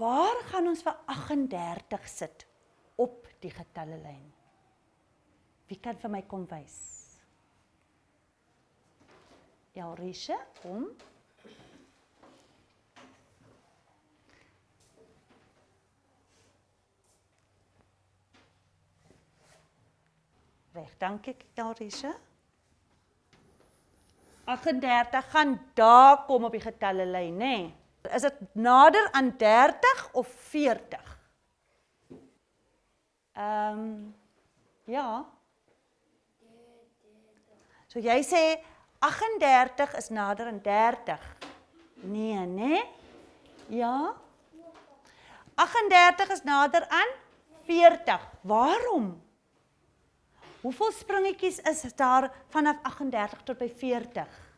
Waar gaan ons vir 38 sit op die getallelyn? Wie kan vir my kom wys? Ja, Risha, kom. Reg, dankie, Elrisha. 38 gaan daar kom op die getallelyn, nê? Nee. Is dit nader aan 30 of 40? Ehm um, ja. So jy sê 38 is nader aan 30. Nee, nê? Nee? Ja. 38 is nader aan 40. Waarom? Hoeveel springetjies is daar vanaf 38 tot by 40?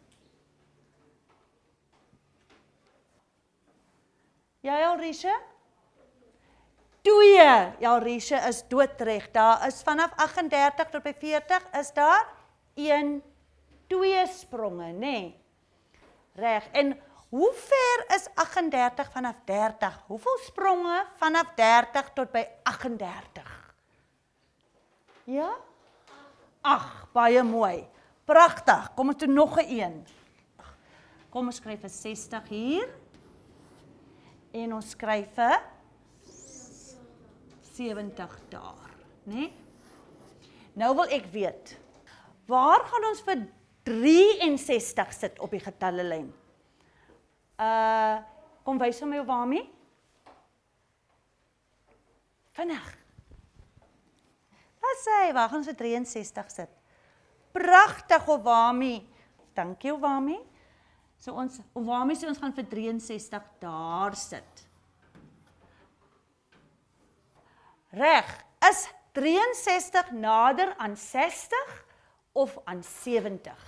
Ja, Elrisha? 2. Ja, Elrisha is doodreg. Daar is vanaf 38 tot by 40 is daar 1 2 spronge, nê? Nee. Reg. En hoe ver is 38 vanaf 30? Hoeveel spronge vanaf 30 tot by 38? Ja? Ag, baie mooi. Pragtig. Kom ons doen nog 'n een. Kom ons skryf 'n 60 hier. En ons skryf 'n 70 daar, né? Nee? Nou wil ek weet, waar gaan ons vir 63 sit op die getallelyn? Uh, kom wys hom my waarmee? Vinnig. Wat sê? Waar gaan ons vir 63 sit? Pragtig Owami. Dankie Owami. So ons Owami sê ons gaan vir 63 daar sit. Reg. Is 63 nader aan 60 of aan 70?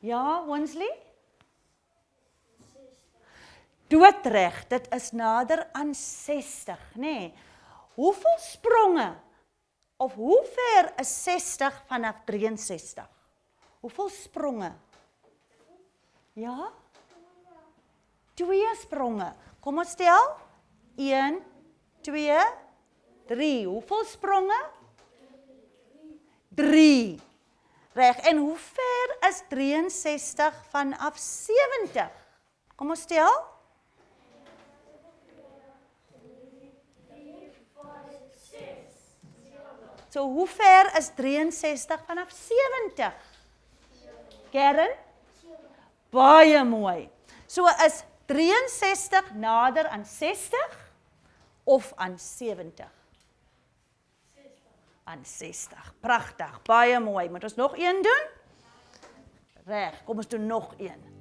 Ja, Winsley? Doodreg, dit is nader aan 60, nê? Nee. Hoeveel spronge of hoe ver is 60 vanaf 63? Hoeveel spronge? Ja? Twee spronge. Kom ons tel. 1 2 3. Hoeveel spronge? 3. Reg. En hoe ver is 63 vanaf 70? Kom ons tel. 1 So hoe ver is 63 vanaf 70? Kern? Baie mooi. So is 63 nader aan 60 of aan 70? 60. Aan 60. Pragtig. Baie mooi. Moet ons nog een doen? Reg, kom ons doen nog een.